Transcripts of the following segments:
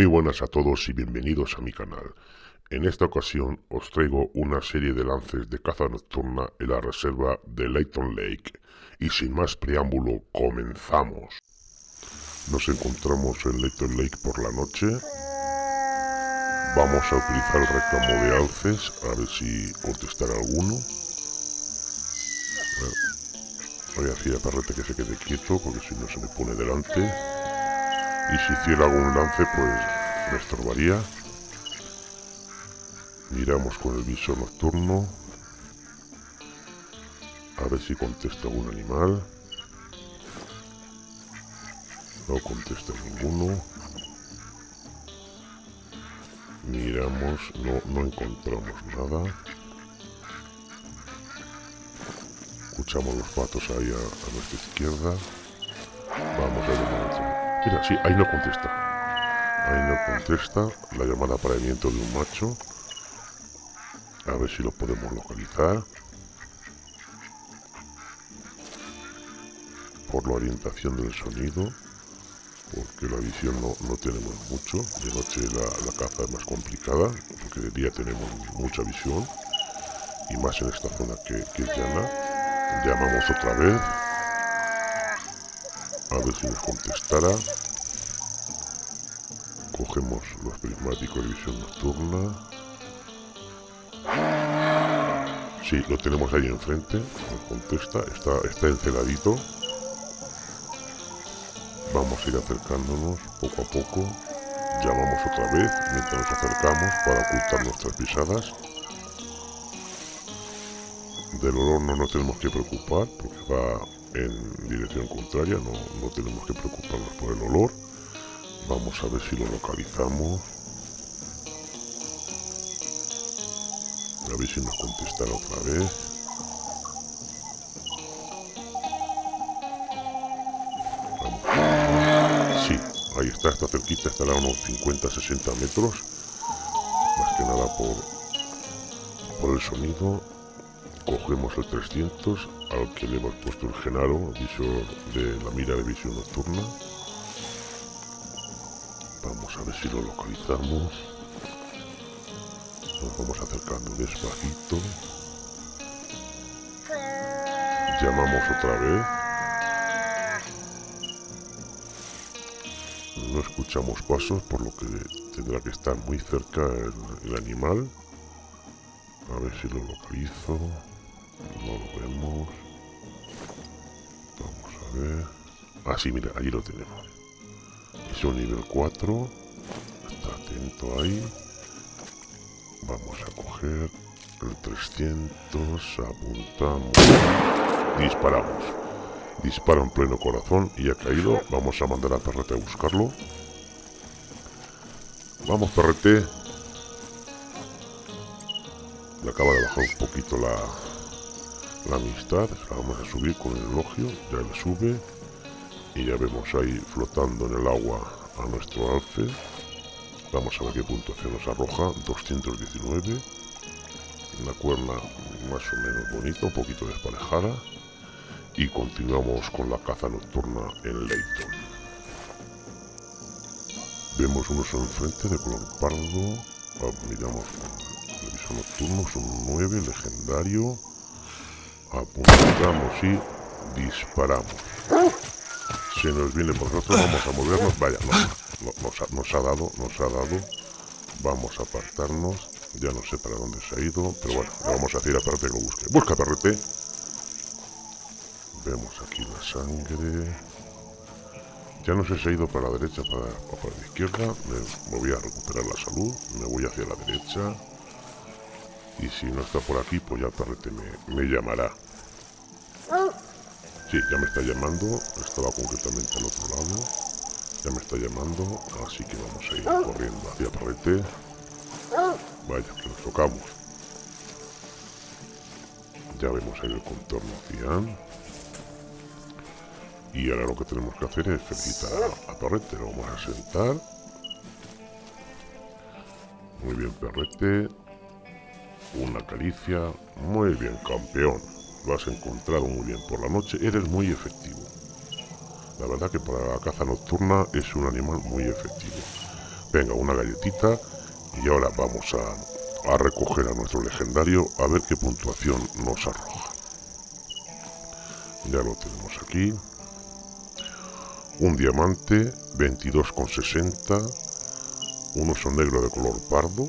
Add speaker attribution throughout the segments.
Speaker 1: Muy buenas a todos y bienvenidos a mi canal. En esta ocasión os traigo una serie de lances de caza nocturna en la reserva de Layton Lake. Y sin más preámbulo, comenzamos. Nos encontramos en Layton Lake por la noche. Vamos a utilizar el reclamo de alces, a ver si contestará alguno. Voy a decir a que se quede quieto, porque si no se me pone delante. Y si hiciera algún lance, pues me estorbaría. Miramos con el visor nocturno. A ver si contesta algún animal. No contesta ninguno. Miramos, no, no encontramos nada. Escuchamos los patos ahí a, nuestra izquierda. Vamos a Mira, sí, ahí no contesta. Ahí no contesta la llamada apareamiento de un macho. A ver si lo podemos localizar. Por la orientación del sonido. Porque la visión no, no tenemos mucho. De noche la, caza es más complicada. Porque de día tenemos mucha visión. Y más en esta zona que, que es llana. Llamamos otra vez. A ver si nos contestará. Cogemos los prismáticos de visión nocturna. Sí, lo tenemos ahí enfrente. Nos contesta. Está, está enceladito. Vamos a ir acercándonos poco a poco. Llamamos otra vez mientras nos acercamos para ocultar nuestras pisadas. Del olor no nos tenemos que preocupar porque va en dirección contraria, no, no tenemos que preocuparnos por el olor. Vamos a ver si lo localizamos. A ver si nos contestará otra vez. Sí, ahí está, está cerquita, estará a unos 50-60 metros. Más que nada por, por el sonido cogemos el 300 al que le hemos puesto el Genaro, visor de la mira de visión nocturna. Vamos a ver si lo localizamos. Nos vamos acercando despacito. Llamamos otra vez. No escuchamos pasos, por lo que tendrá que estar muy cerca el animal. A ver si lo localizo. No lo vemos. Vamos a ver. Ah, mira, allí lo tenemos. Es un nivel 4. Está atento ahí. Vamos a coger el 300. Apuntamos. Disparamos. Dispara en pleno corazón y ha caído. Vamos a mandar a Perrete a buscarlo. Vamos, Perrete. Le acaba de bajar un poquito la, la amistad, la vamos a subir con el elogio, ya le sube y ya vemos ahí flotando en el agua a nuestro alce. Vamos a ver qué puntuación nos arroja, 219. Una cuerna más o menos bonita, un poquito desparejada. Y continuamos con la caza nocturna en Leighton. Vemos unos enfrente de color pardo. Ah, miramos el nocturno, son 9, legendario apuntamos y disparamos. Si nos viene por nosotros, vamos a movernos. Vaya, nos, ha, dado, nos ha dado. Vamos a apartarnos. Ya no sé para dónde se ha ido, pero bueno, vamos a decir a Perrete que lo busque. ¡Busca, Perrete! Vemos aquí la sangre. Ya no sé si ha ido para la derecha o para, para, la izquierda. Me, voy a recuperar la salud. Me voy hacia la derecha. Y si no está por aquí, pues ya Perrete me, llamará. Sí, ya me está llamando. Estaba concretamente al otro lado. Ya me está llamando. Así que vamos a ir corriendo hacia Perrete. Vaya, que nos tocamos. Ya vemos ahí el contorno cian. Y ahora lo que tenemos que hacer es felicitar a, a Perrete. Lo vamos a sentar. Muy bien, Perrete. Una caricia. Muy bien, campeón. Lo has encontrado muy bien por la noche. Eres muy efectivo. La verdad que para la caza nocturna es un animal muy efectivo. Venga, una galletita. Y ahora vamos a, a recoger a nuestro legendario a ver qué puntuación nos arroja. Ya lo tenemos aquí. Un diamante, 22,60. Un oso negro de color pardo.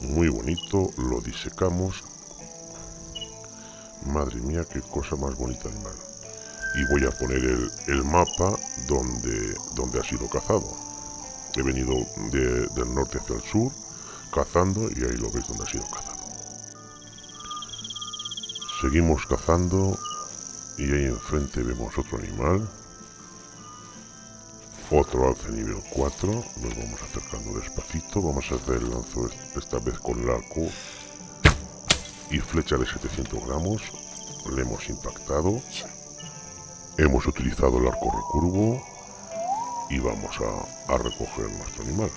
Speaker 1: Muy bonito. Lo disecamos. Madre mía, qué cosa más bonita animal. Y voy a poner el, mapa donde, donde ha sido cazado. He venido del norte hacia el sur cazando y ahí lo veis donde ha sido cazado. Seguimos cazando y ahí enfrente vemos otro animal. Otro alce nivel 4. Nos vamos acercando despacito. Vamos a hacer el lanzo esta vez con el arco y flecha de 700 gramos. Le hemos impactado. Hemos utilizado el arco recurvo y vamos a, recoger nuestro animal.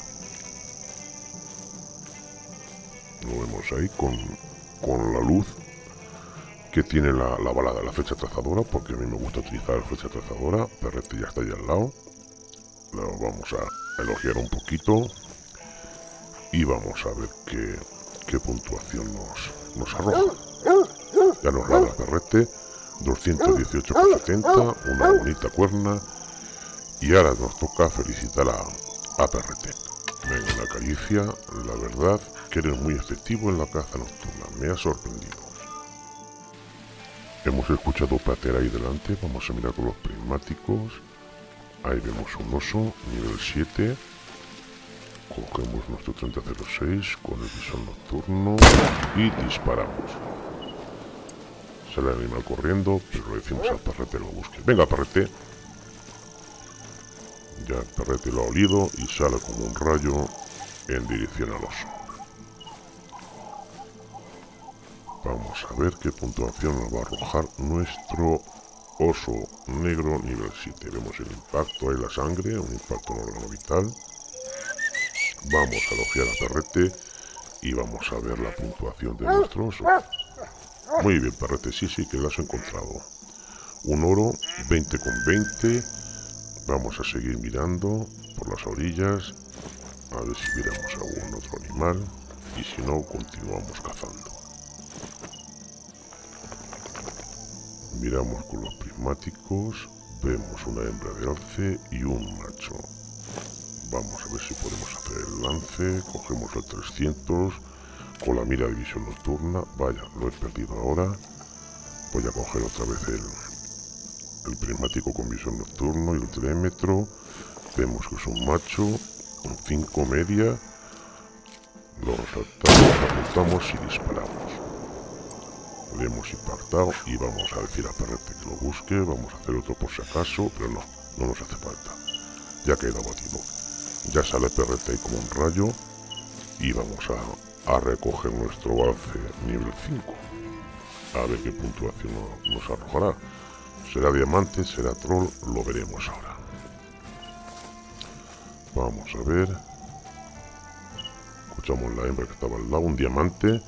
Speaker 1: Lo vemos ahí con, con la luz que tiene la, la bala de la flecha trazadora, porque a mí me gusta utilizar la flecha trazadora. Perrete ya está ahí al lado. Lo vamos a elogiar un poquito y vamos a ver qué, qué puntuación nos, nos arroja. Ya nos da la perrete, 218,70, una bonita cuerna y ahora nos toca felicitar a, a Perrete. Venga, la caricia, la verdad que eres muy efectivo en la caza nocturna, me ha sorprendido. Hemos escuchado pater ahí delante, vamos a mirar con los prismáticos. Ahí vemos un oso, nivel 7. Cogemos nuestro 3006 con el visor nocturno y disparamos. Sale el animal corriendo, pero le decimos al perrete lo busque. Venga, perrete. Ya el perrete lo ha olido y sale como un rayo en dirección al oso. Vamos a ver qué puntuación nos va a arrojar nuestro oso negro nivel 7. Vemos el impacto, ahí la sangre, un impacto en órgano vital. Vamos a elogiar a perrete y vamos a ver la puntuación de nuestro oso. Muy bien, perrete, sí, sí, que lo has encontrado. Un oro, 20 con 20 Vamos a seguir mirando por las orillas, a ver si miramos algún otro animal, y si no, continuamos cazando. Miramos con los prismáticos, vemos una hembra de alce y un macho. Vamos a ver si podemos hacer el lance, cogemos el 300, con la mira de visión nocturna, vaya, lo he perdido ahora, voy a coger otra vez el, el prismático con visión nocturno y el telémetro. Vemos que es un macho, un 5 media. Lo resaltamos, apuntamos y disparamos. Le hemos impactado y vamos a decir a Perrete que lo busque. Vamos a hacer otro por si acaso, pero no, no nos hace falta. Ya queda batido. Ya sale Perrete como un rayo y vamos a, a recoger nuestro alce nivel 5. A ver qué puntuación nos arrojará. Será diamante, será troll, lo veremos ahora. Vamos a ver. Escuchamos la hembra que estaba al lado, un diamante.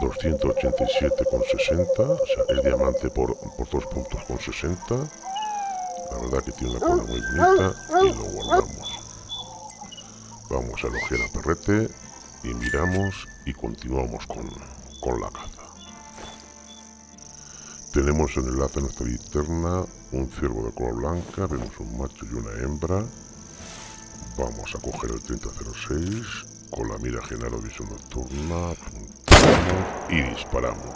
Speaker 1: 287,60. O sea, es diamante por, por dos puntos con 60. La verdad que tiene una cola muy bonita y lo guardamos. Vamos a elogiar a perrete y miramos y continuamos con, con la caza. Tenemos en el enlace nuestra linterna un ciervo de color blanca, vemos un macho y una hembra. Vamos a coger el 3006 con la mira general o visión nocturna, y disparamos.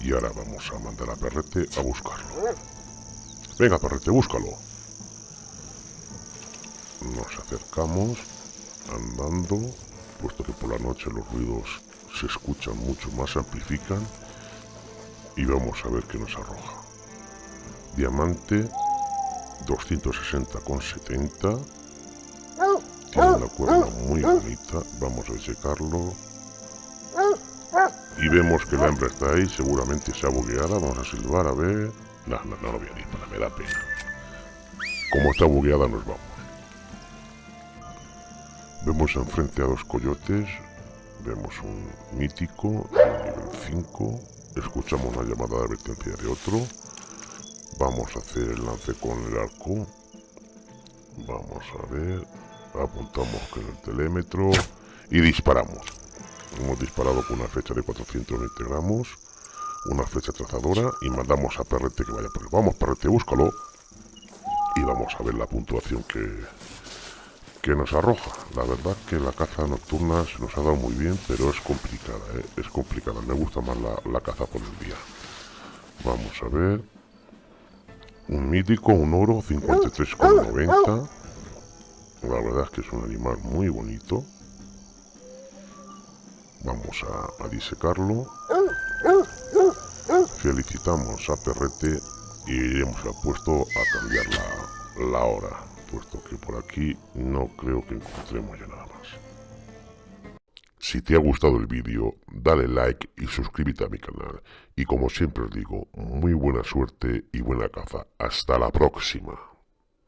Speaker 1: Y ahora vamos a mandar a Perrete a buscarlo. Venga, Perrete, búscalo. Nos acercamos andando, puesto que por la noche los ruidos se escuchan mucho más, se amplifican y vamos a ver qué nos arroja. Diamante 260,70. Tiene una cuerda muy bonita. Vamos a checarlo. Y vemos que la hembra está ahí, seguramente se ha bugueada. Vamos a silbar a ver. No, no, no lo voy a ir para, me da pena. Como está bugueada nos vamos. Vemos enfrente a dos coyotes. Vemos un mítico, nivel 5, escuchamos una llamada de advertencia de otro vamos a hacer el lance con el arco vamos a ver apuntamos con el telémetro y disparamos. Hemos disparado con una flecha de 420 gramos, una flecha trazadora y mandamos a Perrete que vaya por él. Vamos, Perrete, búscalo. Y vamos a ver la puntuación que, que nos arroja. La verdad que la caza nocturna se nos ha dado muy bien, pero es complicada, ¿eh? es complicada. Me gusta más la, la caza por el día. Vamos a ver. Un mítico, un oro, 53,90. La verdad es que es un animal muy bonito. Vamos a, disecarlo. Felicitamos a Perrete y hemos puesto a cambiar la, la hora, puesto que por aquí no creo que encontremos ya nada más. Si te ha gustado el vídeo, dale like y suscríbete a mi canal. Y como siempre os digo, muy buena suerte y buena caza. Hasta la próxima.